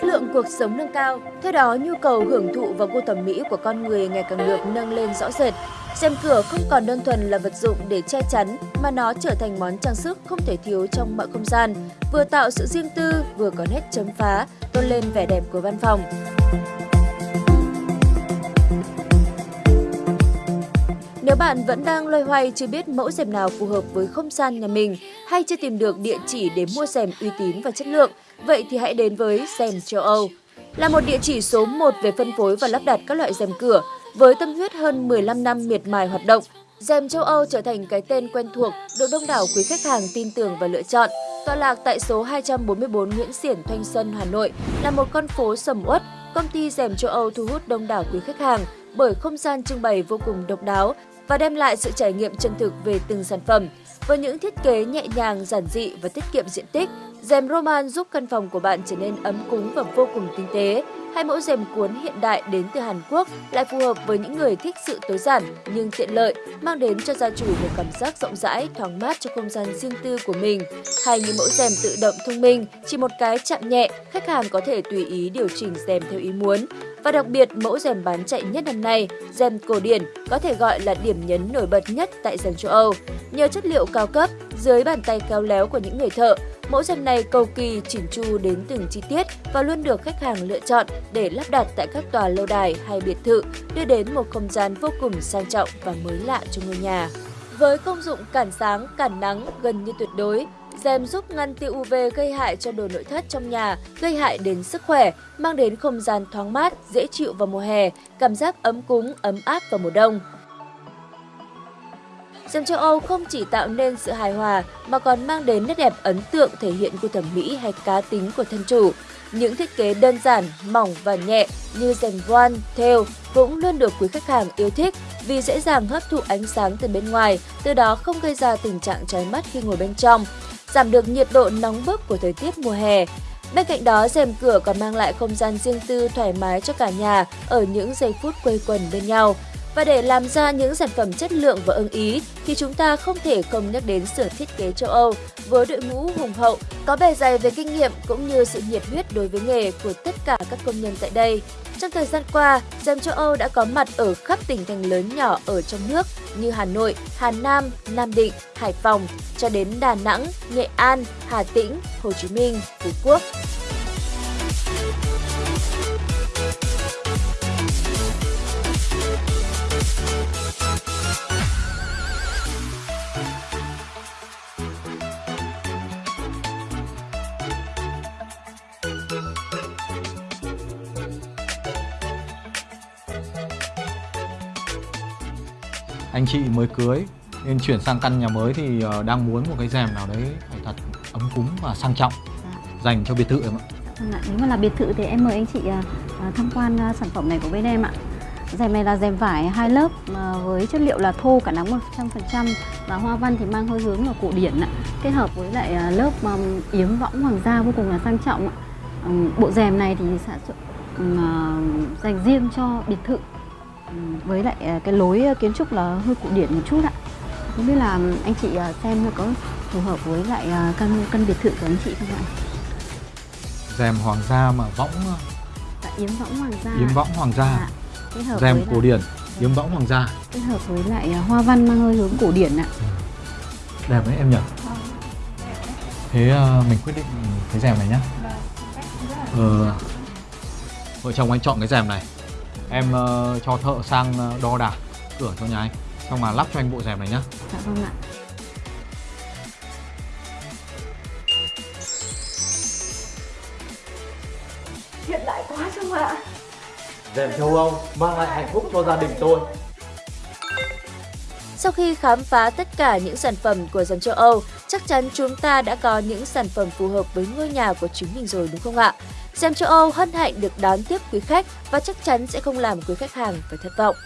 chất lượng cuộc sống nâng cao, theo đó nhu cầu hưởng thụ và gu thẩm mỹ của con người ngày càng được nâng lên rõ rệt. Rèm cửa không còn đơn thuần là vật dụng để che chắn mà nó trở thành món trang sức không thể thiếu trong mọi không gian, vừa tạo sự riêng tư, vừa có nét chấm phá, tôn lên vẻ đẹp của văn phòng. Nếu bạn vẫn đang loay hoay chưa biết mẫu rèm nào phù hợp với không gian nhà mình hay chưa tìm được địa chỉ để mua rèm uy tín và chất lượng, vậy thì hãy đến với rèm châu Âu. Là một địa chỉ số 1 về phân phối và lắp đặt các loại rèm cửa, với tâm huyết hơn 15 năm miệt mài hoạt động, rèm châu Âu trở thành cái tên quen thuộc được đông đảo quý khách hàng tin tưởng và lựa chọn. Tọa lạc tại số 244 Nguyễn Xiển, Thanh Xuân, Hà Nội là một con phố sầm uất. Công ty rèm châu Âu thu hút đông đảo quý khách hàng bởi không gian trưng bày vô cùng độc đáo và đem lại sự trải nghiệm chân thực về từng sản phẩm. Với những thiết kế nhẹ nhàng, giản dị và tiết kiệm diện tích, rèm Roman giúp căn phòng của bạn trở nên ấm cúng và vô cùng tinh tế. Hai mẫu rèm cuốn hiện đại đến từ Hàn Quốc lại phù hợp với những người thích sự tối giản nhưng tiện lợi, mang đến cho gia chủ một cảm giác rộng rãi, thoáng mát cho không gian riêng tư của mình. Hay như mẫu rèm tự động thông minh, chỉ một cái chạm nhẹ, khách hàng có thể tùy ý điều chỉnh rèm theo ý muốn. Và đặc biệt, mẫu rèm bán chạy nhất năm nay, rèm cổ điển, có thể gọi là điểm nhấn nổi bật nhất tại rèm châu Âu. Nhờ chất liệu cao cấp, dưới bàn tay khéo léo của những người thợ, mẫu rèm này cầu kỳ, chỉn chu đến từng chi tiết và luôn được khách hàng lựa chọn để lắp đặt tại các tòa lâu đài hay biệt thự, đưa đến một không gian vô cùng sang trọng và mới lạ cho ngôi nhà. Với công dụng cản sáng, cản nắng gần như tuyệt đối, Rèm giúp ngăn tia UV gây hại cho đồ nội thất trong nhà, gây hại đến sức khỏe, mang đến không gian thoáng mát, dễ chịu vào mùa hè, cảm giác ấm cúng, ấm áp vào mùa đông. Rèm châu Âu không chỉ tạo nên sự hài hòa mà còn mang đến nét đẹp ấn tượng thể hiện của thẩm mỹ hay cá tính của thân chủ. Những thiết kế đơn giản, mỏng và nhẹ như rèm voan, thêu cũng luôn được quý khách hàng yêu thích vì dễ dàng hấp thụ ánh sáng từ bên ngoài, từ đó không gây ra tình trạng cháy mắt khi ngồi bên trong giảm được nhiệt độ nóng bức của thời tiết mùa hè. Bên cạnh đó, rèm cửa còn mang lại không gian riêng tư thoải mái cho cả nhà ở những giây phút quây quần bên nhau. Và để làm ra những sản phẩm chất lượng và ưng ý thì chúng ta không thể không nhắc đến xưởng thiết kế châu Âu với đội ngũ hùng hậu, có bề dày về kinh nghiệm cũng như sự nhiệt huyết đối với nghề của tất cả các công nhân tại đây. Trong thời gian qua, Rèm châu Âu đã có mặt ở khắp tỉnh thành lớn nhỏ ở trong nước như Hà Nội, Hà Nam, Nam Định, Hải Phòng, cho đến Đà Nẵng, Nghệ An, Hà Tĩnh, Hồ Chí Minh, Phú Quốc. Anh chị mới cưới nên chuyển sang căn nhà mới thì ờ, đang muốn một cái rèm nào đấy phải thật ấm cúng và sang trọng dạ. dành cho biệt thự em ạ. Vâng. Nếu mà là biệt thự thì em mời anh chị ờ, ờ, tham quan sản phẩm này của bên em ạ. Rèm này là rèm vải hai lớp với chất liệu là thô cả nắng 100% và hoa văn thì mang hơi hướng là cổ điển ạ. Kết hợp với lại lớp yếm võng hoàng gia vô cùng là sang trọng ạ. Bộ rèm này thì sản xuất dành riêng cho biệt thự với lại à, cái lối à, kiến trúc là hơi cổ điển một chút ạ. Không biết là anh chị à, xem có phù hợp với lại căn căn biệt thự của anh chị không ạ? Rèm hoàng gia mà võng dạ, yếm võng hoàng gia yếm võng hoàng gia. Dạ, rèm cổ điển yếm võng hoàng gia. Kết hợp với lại hoa văn mang hơi hướng cổ điển ạ. Ừ. đẹp đấy em nhỉ? Thế mình quyết định cái rèm này nhá. Vâng, ờ, vợ chồng anh chọn cái rèm này em uh, cho thợ sang uh, đo đạc cửa cho nhà anh. Xong mà lắp cho anh bộ rèm này nhá. Dạ vâng ạ. Hiện đại quá không ạ. Rèm châu Âu mang lại hạnh phúc cho gia đình tôi sau khi khám phá tất cả những sản phẩm của dòng châu Âu, chắc chắn chúng ta đã có những sản phẩm phù hợp với ngôi nhà của chính mình rồi đúng không ạ? Xem châu Âu hân hạnh được đón tiếp quý khách và chắc chắn sẽ không làm quý khách hàng phải thất vọng.